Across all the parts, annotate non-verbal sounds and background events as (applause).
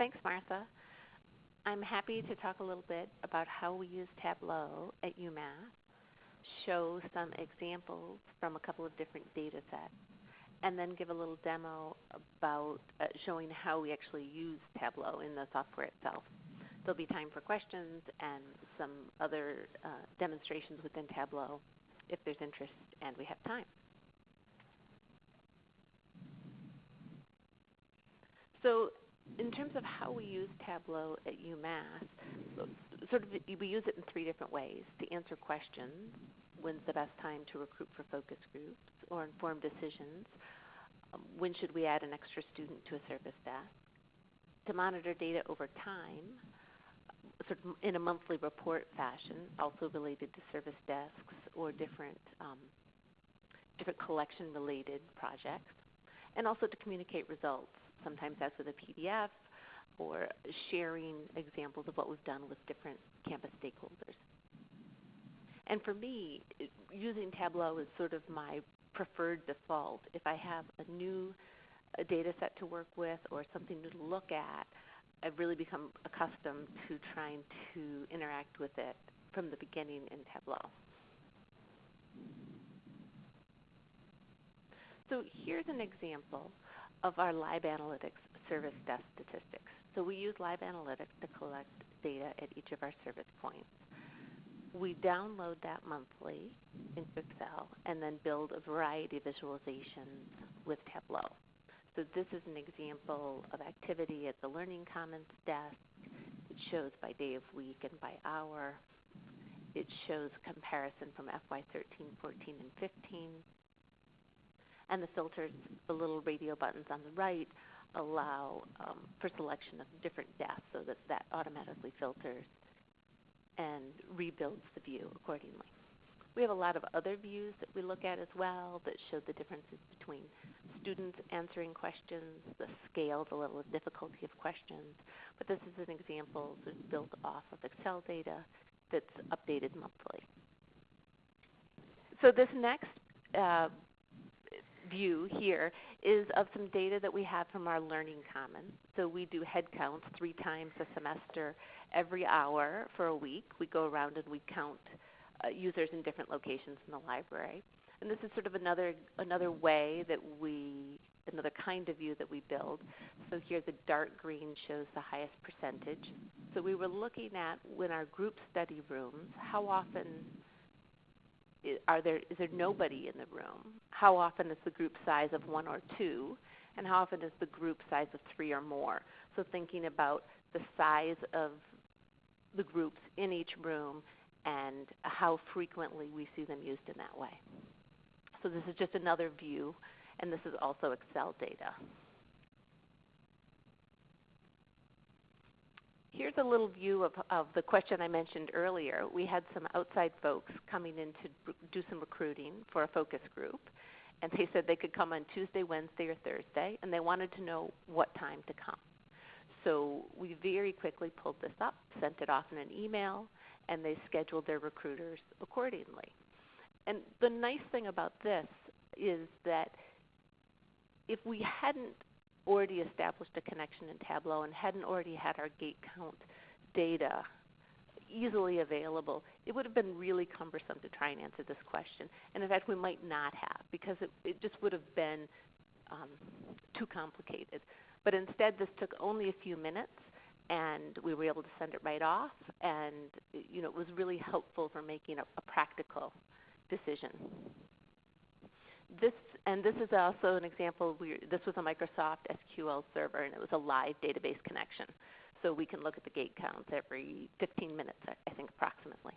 thanks, Martha. I'm happy to talk a little bit about how we use Tableau at UMass, show some examples from a couple of different data sets, and then give a little demo about uh, showing how we actually use Tableau in the software itself. There'll be time for questions and some other uh, demonstrations within Tableau if there's interest and we have time. So in terms of how we use Tableau at UMass, sort of we use it in three different ways. To answer questions, when's the best time to recruit for focus groups or inform decisions, um, when should we add an extra student to a service desk, to monitor data over time, sort of in a monthly report fashion, also related to service desks or different um, different collection related projects, and also to communicate results. Sometimes that's with a PDF or sharing examples of what we've done with different campus stakeholders. And for me, using Tableau is sort of my preferred default. If I have a new a data set to work with or something to look at, I've really become accustomed to trying to interact with it from the beginning in Tableau. So here's an example of our LibAnalytics service desk statistics. So we use LibAnalytics to collect data at each of our service points. We download that monthly into Excel and then build a variety of visualizations with Tableau. So this is an example of activity at the Learning Commons desk. It shows by day of week and by hour. It shows comparison from FY 13, 14, and 15. And the filters, the little radio buttons on the right, allow um, for selection of different desks so that that automatically filters and rebuilds the view accordingly. We have a lot of other views that we look at as well that show the differences between students answering questions, the scale, the level of difficulty of questions. But this is an example that's built off of Excel data that's updated monthly. So this next uh, view here is of some data that we have from our Learning Commons. So we do head counts three times a semester every hour for a week. We go around and we count uh, users in different locations in the library. And this is sort of another, another way that we, another kind of view that we build. So here the dark green shows the highest percentage. So we were looking at when our group study rooms, how often are there, is there nobody in the room? How often is the group size of one or two? And how often is the group size of three or more? So thinking about the size of the groups in each room and how frequently we see them used in that way. So this is just another view, and this is also Excel data. Here's a little view of, of the question I mentioned earlier. We had some outside folks coming in to do some recruiting for a focus group, and they said they could come on Tuesday, Wednesday, or Thursday, and they wanted to know what time to come. So we very quickly pulled this up, sent it off in an email, and they scheduled their recruiters accordingly. And the nice thing about this is that if we hadn't already established a connection in Tableau and hadn't already had our gate count data easily available, it would have been really cumbersome to try and answer this question. And in fact, we might not have because it, it just would have been um, too complicated. But instead, this took only a few minutes, and we were able to send it right off. And you know, it was really helpful for making a, a practical decision. This and this is also an example. We, this was a Microsoft SQL server, and it was a live database connection. So we can look at the gate counts every 15 minutes, I think, approximately.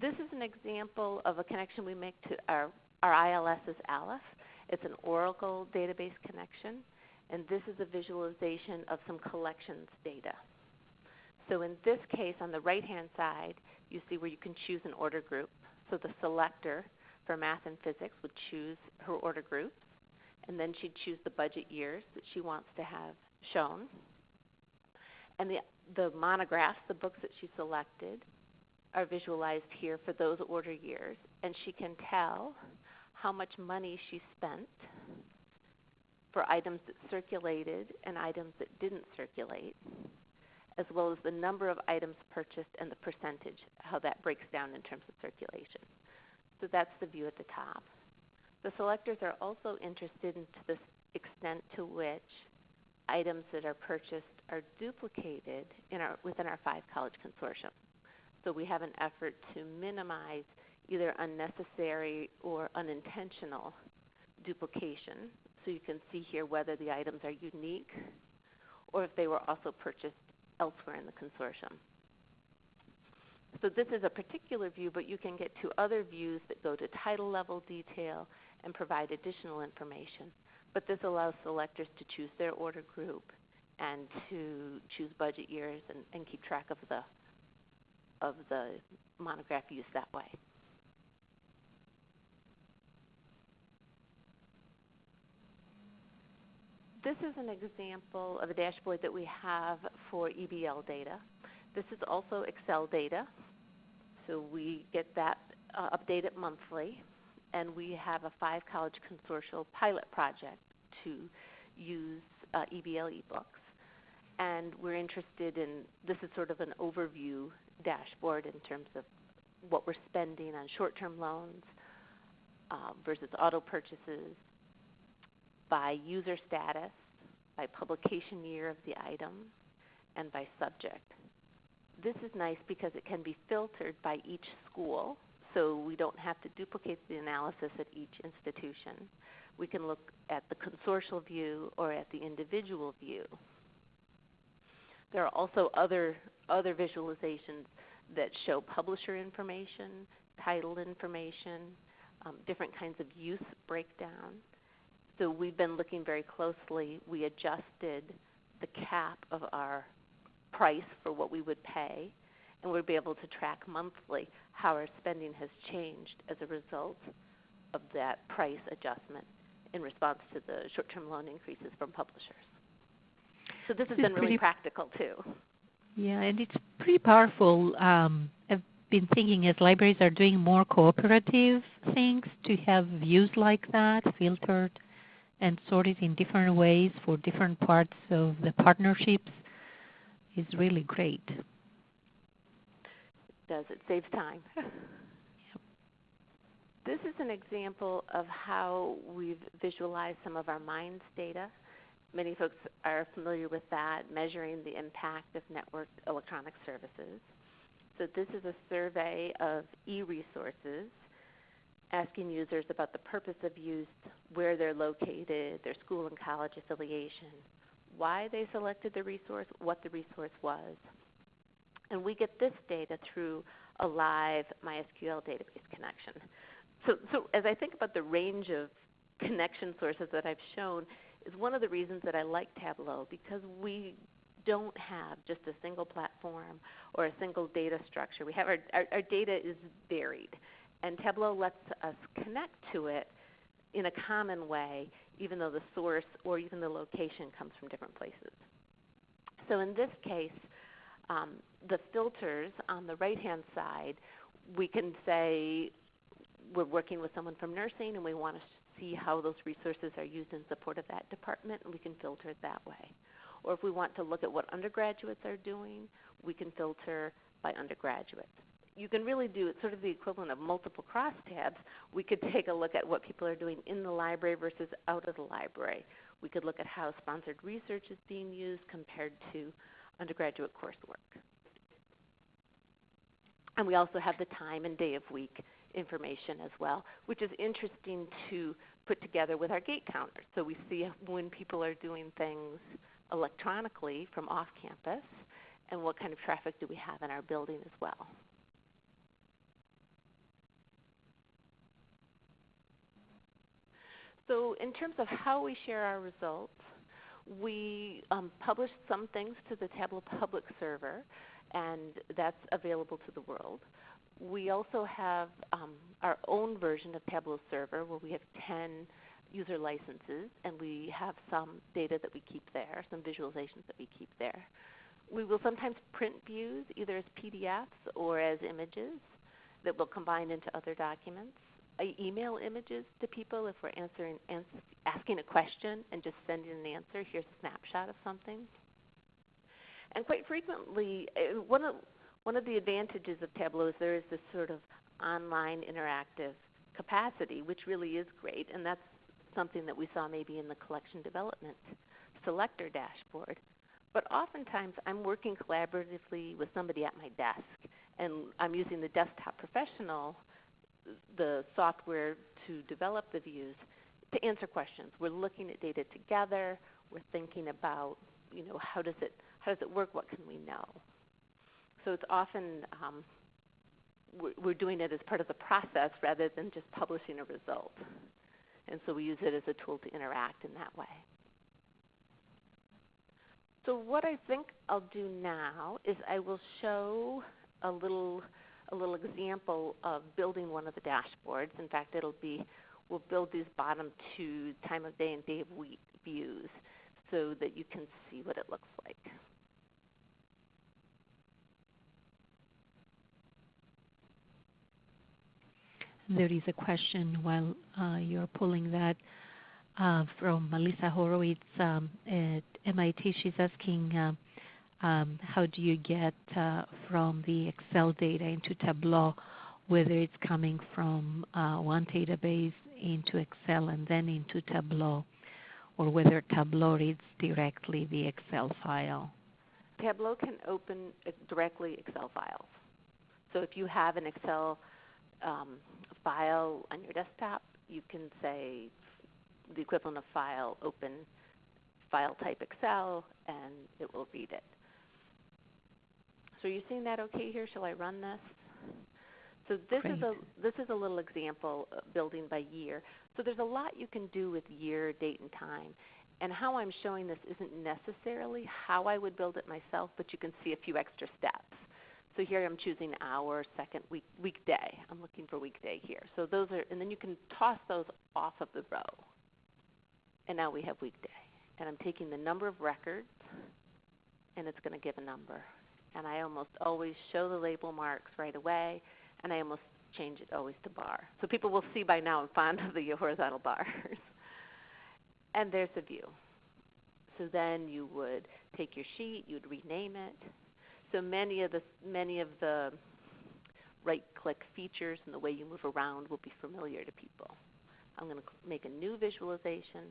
This is an example of a connection we make to our, our ILS is Aleph. It's an Oracle database connection. And this is a visualization of some collections data. So in this case, on the right-hand side, you see where you can choose an order group. So the selector for math and physics would choose her order groups, and then she'd choose the budget years that she wants to have shown. And the, the monographs, the books that she selected, are visualized here for those order years, and she can tell how much money she spent for items that circulated and items that didn't circulate, as well as the number of items purchased and the percentage, how that breaks down in terms of circulation. So that's the view at the top. The selectors are also interested in the extent to which items that are purchased are duplicated in our, within our five college consortium. So we have an effort to minimize either unnecessary or unintentional duplication. So you can see here whether the items are unique or if they were also purchased elsewhere in the consortium. So this is a particular view, but you can get to other views that go to title level detail and provide additional information. But this allows selectors to choose their order group and to choose budget years and, and keep track of the, of the monograph use that way. This is an example of a dashboard that we have for EBL data. This is also Excel data. So we get that uh, updated monthly. And we have a five college consortial pilot project to use uh, EBL ebooks. And we're interested in, this is sort of an overview dashboard in terms of what we're spending on short-term loans uh, versus auto purchases, by user status, by publication year of the item, and by subject. This is nice because it can be filtered by each school, so we don't have to duplicate the analysis at each institution. We can look at the consortial view or at the individual view. There are also other, other visualizations that show publisher information, title information, um, different kinds of use breakdown. So we've been looking very closely. We adjusted the cap of our price for what we would pay, and we'll be able to track monthly how our spending has changed as a result of that price adjustment in response to the short-term loan increases from publishers. So this has been really practical too. Yeah, and it's pretty powerful. Um, I've been thinking as libraries are doing more cooperative things to have views like that filtered and sort it in different ways for different parts of the partnerships is really great. It does. It saves time. (laughs) yep. This is an example of how we've visualized some of our MINES data. Many folks are familiar with that, measuring the impact of network electronic services. So this is a survey of e-resources asking users about the purpose of use, where they're located, their school and college affiliation, why they selected the resource, what the resource was. And we get this data through a live MySQL database connection. So, so as I think about the range of connection sources that I've shown, is one of the reasons that I like Tableau because we don't have just a single platform or a single data structure. We have our, our, our data is varied, and Tableau lets us connect to it in a common way, even though the source or even the location comes from different places. So in this case, um, the filters on the right-hand side, we can say we're working with someone from nursing and we want to see how those resources are used in support of that department, and we can filter it that way. Or if we want to look at what undergraduates are doing, we can filter by undergraduates you can really do it's sort of the equivalent of multiple crosstabs. We could take a look at what people are doing in the library versus out of the library. We could look at how sponsored research is being used compared to undergraduate coursework. And we also have the time and day of week information as well, which is interesting to put together with our gate counters. So we see when people are doing things electronically from off campus and what kind of traffic do we have in our building as well. So in terms of how we share our results, we um, publish some things to the Tableau public server, and that's available to the world. We also have um, our own version of Tableau Server where we have 10 user licenses, and we have some data that we keep there, some visualizations that we keep there. We will sometimes print views either as PDFs or as images that will combine into other documents. I email images to people if we're answering, ans- asking a question and just sending an answer. Here's a snapshot of something. And quite frequently, uh, one of one of the advantages of Tableau is there is this sort of online interactive capacity, which really is great, and that's something that we saw maybe in the collection development selector dashboard. But oftentimes I'm working collaboratively with somebody at my desk, and I'm using the desktop professional, the software to develop the views, to answer questions. We're looking at data together. We're thinking about, you know, how does it how does it work? What can we know? So it's often um, we're doing it as part of the process rather than just publishing a result. And so we use it as a tool to interact in that way. So what I think I'll do now is I will show a little a little example of building one of the dashboards. In fact, it'll be we'll build these bottom two time of day and day of week views so that you can see what it looks like. There is a question while uh, you're pulling that uh, from Melissa Horowitz um, at MIT. She's asking, uh, um, how do you get uh, from the Excel data into Tableau, whether it's coming from uh, one database into Excel and then into Tableau, or whether Tableau reads directly the Excel file? Tableau can open directly Excel files. So if you have an Excel um, file on your desktop, you can say the equivalent of file open file type Excel and it will read it. So are you seeing that okay here? Shall I run this? So this Great. is a this is a little example uh, building by year. So there's a lot you can do with year, date, and time. And how I'm showing this isn't necessarily how I would build it myself, but you can see a few extra steps. So here I'm choosing hour, second week, weekday. I'm looking for weekday here. So those are, and then you can toss those off of the row. And now we have weekday. And I'm taking the number of records, and it's going to give a number. And I almost always show the label marks right away, and I almost change it always to bar. So people will see by now I'm fond of the (laughs) horizontal bars. and there's a view. So then you would take your sheet, you'd rename it, so many of the many of the right-click features and the way you move around will be familiar to people. I'm going to make a new visualization.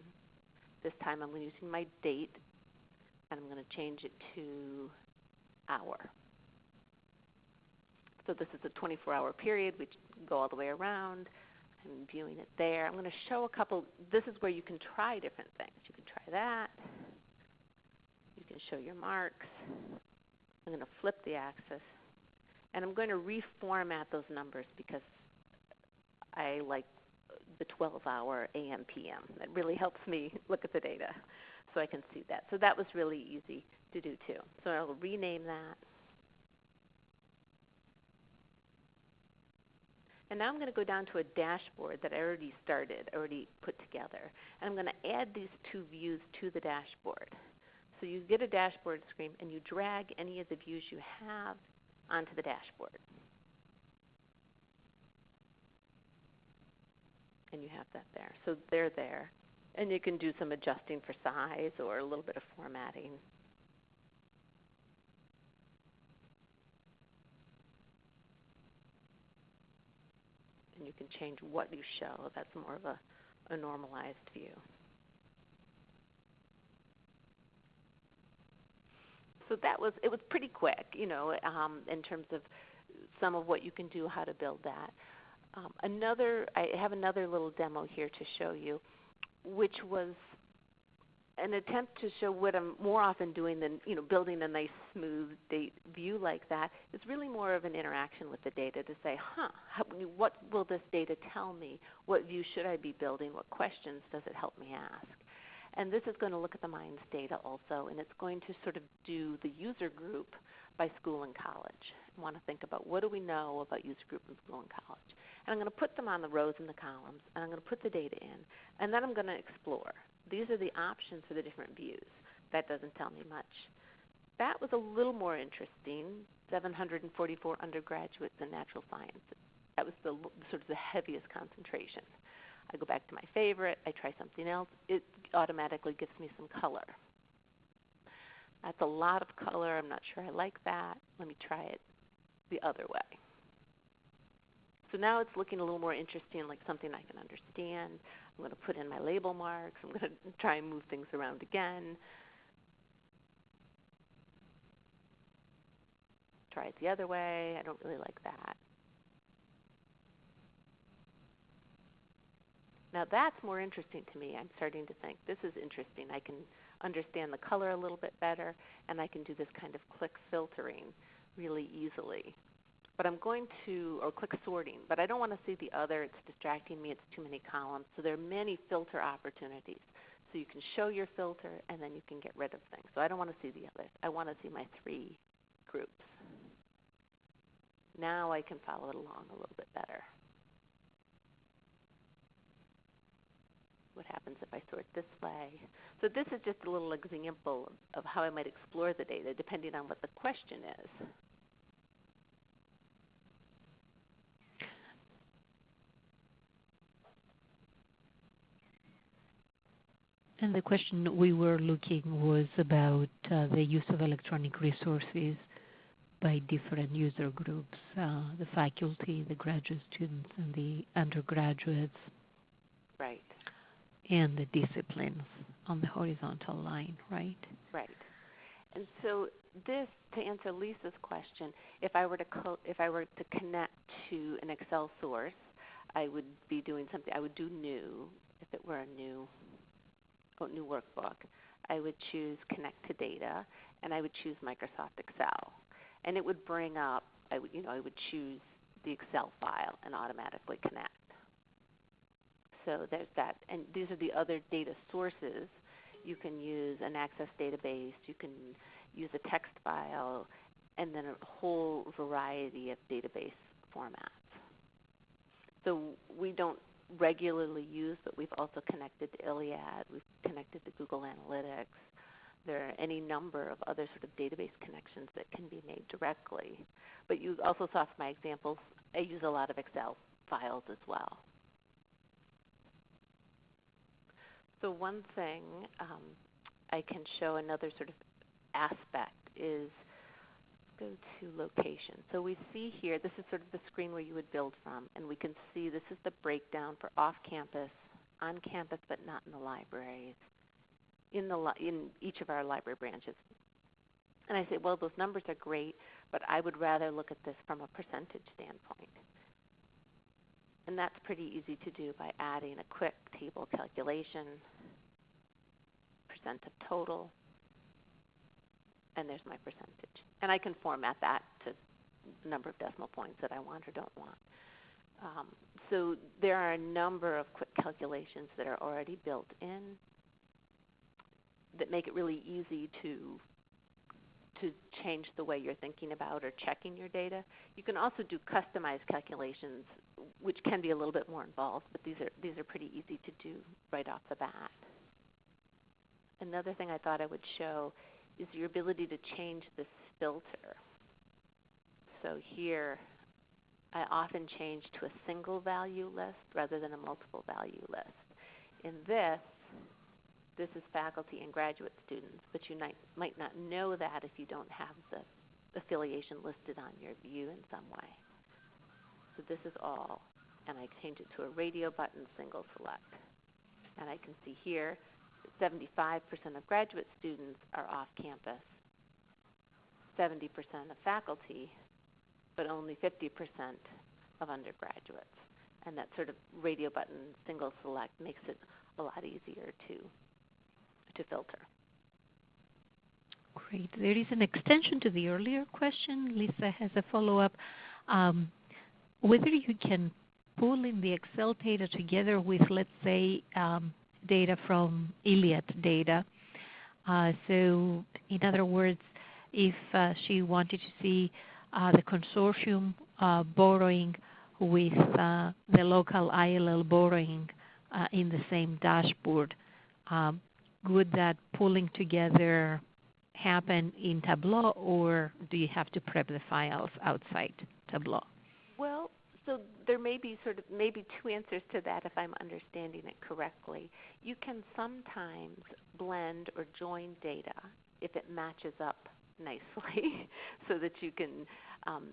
This time I'm using my date, and I'm going to change it to hour. So this is a 24-hour period. We go all the way around. I'm viewing it there. I'm going to show a couple. This is where you can try different things. You can try that. You can show your marks. I'm going to flip the axis. And I'm going to reformat those numbers because I like the 12-hour AM PM. It really helps me look at the data so I can see that. So that was really easy to do too. So I'll rename that. And now I'm going to go down to a dashboard that I already started, already put together. And I'm going to add these two views to the dashboard. So you get a dashboard screen and you drag any of the views you have onto the dashboard. And you have that there. So they're there. And you can do some adjusting for size or a little bit of formatting. And you can change what you show. That's more of a, a normalized view. so that was it was pretty quick, you know, um, in terms of some of what you can do, how to build that. Um, another, I have another little demo here to show you, which was an attempt to show what I'm more often doing than you know building a nice smooth date view like that. It's really more of an interaction with the data to say, huh, how, what will this data tell me? What view should I be building? What questions does it help me ask? And this is going to look at the MINES data also, and it's going to sort of do the user group by school and college. I want to think about what do we know about user group in school and college. And I'm going to put them on the rows and the columns, and I'm going to put the data in, and then I'm going to explore. These are the options for the different views. That doesn't tell me much. That was a little more interesting, 744 undergraduates in natural sciences. That was the sort of the heaviest concentration. I go back to my favorite, I try something else, it automatically gives me some color. That's a lot of color, I'm not sure I like that. Let me try it the other way. So now it's looking a little more interesting, like something I can understand. I'm going to put in my label marks. I'm going (laughs) to try and move things around again. Try it the other way. I don't really like that. Now that's more interesting to me. I'm starting to think this is interesting. I can understand the color a little bit better, and I can do this kind of click filtering really easily. But I'm going to, or click sorting, but I don't want to see the other. It's distracting me. It's too many columns. So there are many filter opportunities. So you can show your filter, and then you can get rid of things. So I don't want to see the others. I want to see my three groups. Now I can follow it along a little bit better. What happens if I sort this way? So this is just a little example of how I might explore the data depending on what the question is. And the question we were looking was about uh, the use of electronic resources by different user groups, uh, the faculty, the graduate students, and the undergraduates. Right. And the disciplines on the horizontal line, right? Right. And so this, to answer Lisa's question, if I were to co- if I were to connect to an Excel source, I would be doing something. I would do new if it were a new oh, new workbook. I would choose connect to data, and I would choose Microsoft Excel and it would bring up, I would, you know, I would choose the Excel file and automatically connect. So there's that, and these are the other data sources. You can use an Access database, you can use a text file, and then a whole variety of database formats. So we don't regularly use, but we've also connected to ILLiad, we've connected to Google Analytics, there are any number of other sort of database connections that can be made directly. But you also saw from my examples, I use a lot of Excel files as well. So one thing um, I can show another sort of aspect is go to location. So we see here, this is sort of the screen where you would build from, and we can see this is the breakdown for off-campus, on-campus but not in the libraries, in, the, in each of our library branches. And I say, well, those numbers are great, but I would rather look at this from a percentage standpoint. And that's pretty easy to do by adding a quick table calculation, percent of total, and there's my percentage. And I can format that to number of decimal points that I want or don't want. Um, so there are a number of quick calculations that are already built in that make it really easy to to change the way you're thinking about or checking your data. You can also do customized calculations, which can be a little bit more involved, but these are these are pretty easy to do right off the bat. Another thing I thought I would show is your ability to change this filter. So here, I often change to a single value list rather than a multiple value list. In this, this is faculty and graduate students, but you might, might not know that if you don't have the affiliation listed on your view in some way. So this is all, and I change it to a radio button single select. And I can see here 75% of graduate students are off campus, 70% of faculty, but only 50% of undergraduates. And that sort of radio button single select makes it a lot easier to to filter. Great. There is an extension to the earlier question. Lisa has a follow-up. Um, whether you can pull in the Excel data together with, let's say, um, data from ILLiad data. Uh, so, in other words, if uh, she wanted to see uh, the consortium borrowing with the local ILL borrowing in the same dashboard, um, would that pulling together happen in Tableau or do you have to prep the files outside Tableau? Well, so there may be sort of maybe two answers to that if I'm understanding it correctly. You can sometimes blend or join data if it matches up nicely (laughs) so that you can um,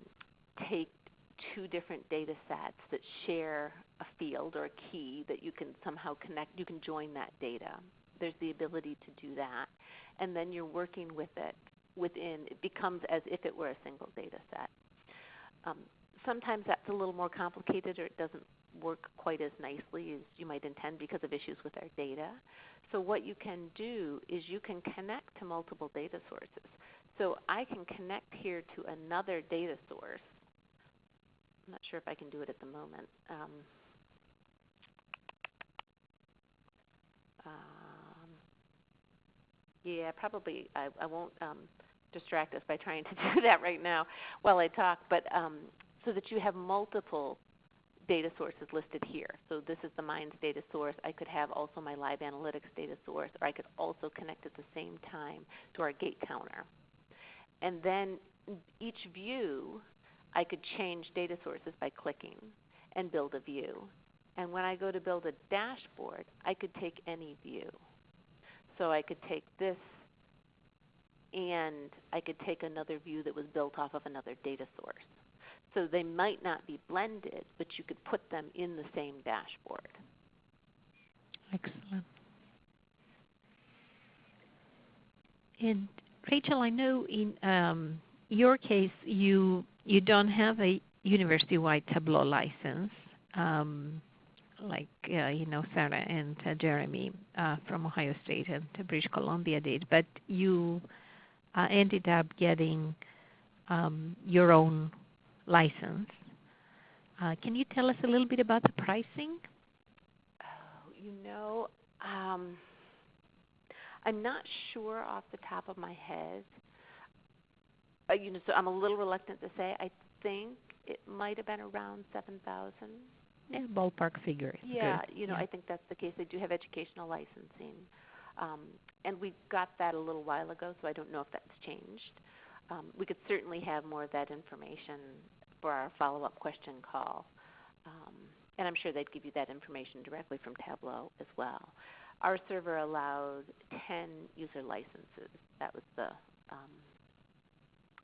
take two different data sets that share a field or a key that you can somehow connect, you can join that data. There's the ability to do that. And then you're working with it within, it becomes as if it were a single data set. Um, sometimes that's a little more complicated or it doesn't work quite as nicely as you might intend because of issues with our data. So what you can do is you can connect to multiple data sources. So I can connect here to another data source. I'm not sure if I can do it at the moment. Um, um, yeah, probably I, I won't um, distract us by trying to (laughs) do that right now while I talk. But um, so that you have multiple data sources listed here. So this is the MINES data source. I could have also my LibAnalytics data source, or I could also connect at the same time to our gate counter. And then each view, I could change data sources by clicking and build a view. And when I go to build a dashboard, I could take any view. So I could take this and I could take another view that was built off of another data source. So they might not be blended, but you could put them in the same dashboard. Excellent. And Rachel, I know in um, your case you you don't have a university-wide Tableau license, um, like uh, you know Sarah and uh, Jeremy uh, from Ohio State and British Columbia did, but you uh, ended up getting um, your own license. Uh, can you tell us a little bit about the pricing? Oh, you know, um, I'm not sure off the top of my head. Uh, you know, so I'm a little reluctant to say. I think it might have been around seven thousand. Yeah, ballpark figure. Yeah, Good. you know, yeah. I think that's the case. They do have educational licensing, um, and we got that a little while ago, so I don't know if that's changed. Um, we could certainly have more of that information for our follow-up question call. Um, and I'm sure they'd give you that information directly from Tableau as well. Our server allowed 10 user licenses. That was the, um,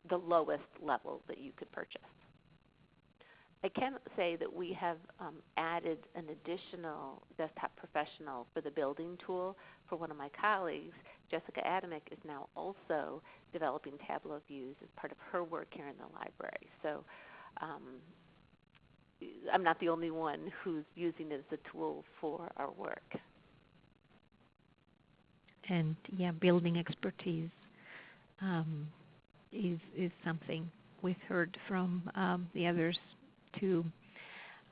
the lowest level that you could purchase. I can say that we have um, added an additional desktop professional for the building tool for one of my colleagues. Jessica Adamick is now also developing Tableau views as part of her work here in the library. So um, I'm not the only one who's using it as a tool for our work. And yeah, building expertise um, is is something we've heard from um, the others too.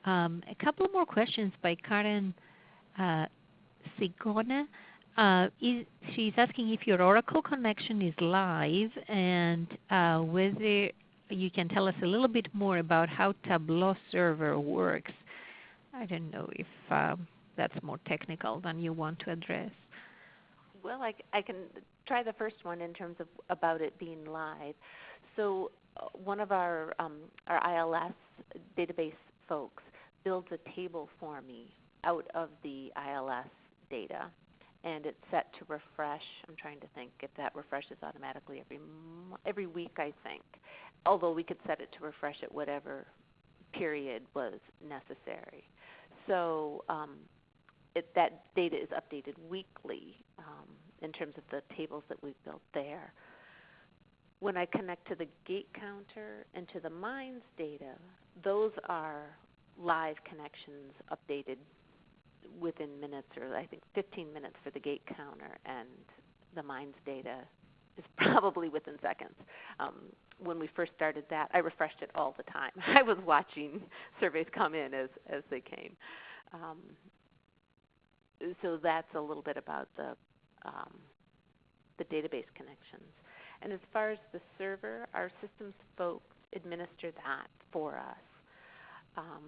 Um, a couple more questions by Karen uh, Sigona. Uh, is, she's asking if your Oracle connection is live and uh, whether you can tell us a little bit more about how Tableau Server works. I don't know if um, that's more technical than you want to address. Well, I, I can try the first one in terms of about it being live. So uh, one of our um, our ILS database folks builds a table for me out of the ILS data, and it's set to refresh. I'm trying to think if that refreshes automatically every every week. I think, although we could set it to refresh at whatever period was necessary. So um, it, that data is updated weekly um, in terms of the tables that we've built there. When I connect to the gate counter and to the MINES data, those are live connections updated within minutes, or I think 15 minutes for the gate counter, and the MINES data is (laughs) probably within seconds. Um, when we first started that, I refreshed it all the time. (laughs) I was watching surveys come in as, as they came. Um, so that's a little bit about the, um, the database connections. And as far as the server, our systems folks administer that for us. Um,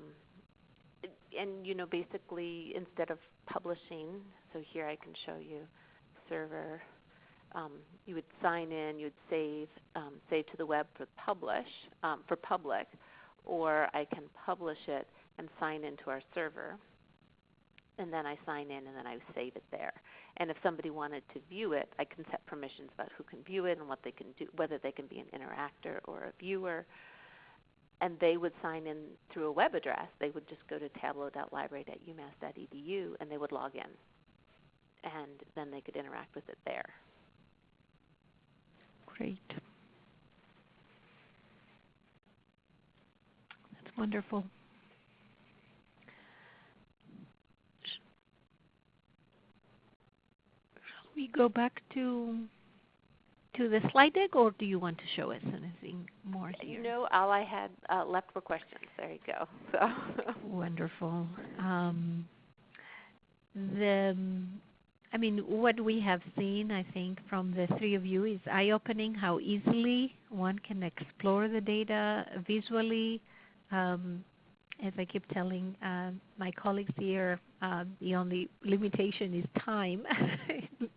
and you know, basically, instead of publishing, so here I can show you server. Um, you would sign in, you would save, um, save to the web for publish, um, for public, or I can publish it and sign into our server. And then I sign in and then I save it there. And if somebody wanted to view it, I can set permissions about who can view it and what they can do, whether they can be an interactor or a viewer. And they would sign in through a web address. They would just go to tableau.library.umass.edu and they would log in. And then they could interact with it there. Great. That's wonderful. Shall we go back to to the slide deck, or do you want to show us anything more here? No, all I had uh, left were questions. There you go. (laughs) So Wonderful. Um, the, I mean, what we have seen, I think, from the three of you is eye-opening how easily one can explore the data visually. Um, as I keep telling uh, my colleagues here, uh, the only limitation is time. (laughs)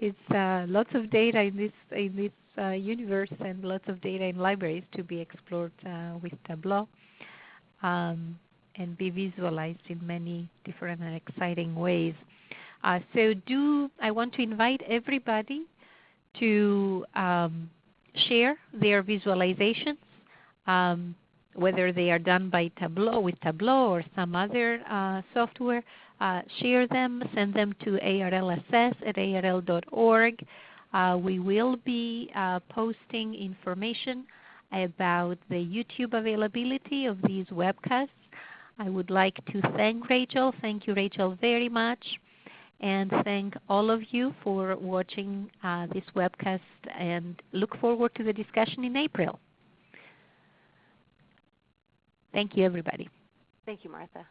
it's uh, lots of data in this in this uh, universe and lots of data in libraries to be explored uh, with Tableau um, and be visualized in many different and exciting ways. Uh, so do I want to invite everybody to um, share their visualizations, um, whether they are done by Tableau with Tableau or some other uh, software. Uh, share them, send them to arlassess at arl.org. Uh, we will be uh, posting information about the YouTube availability of these webcasts. I would like to thank Rachel. Thank you, Rachel, very much and thank all of you for watching uh, this webcast and look forward to the discussion in April. Thank you everybody. Thank you, Martha.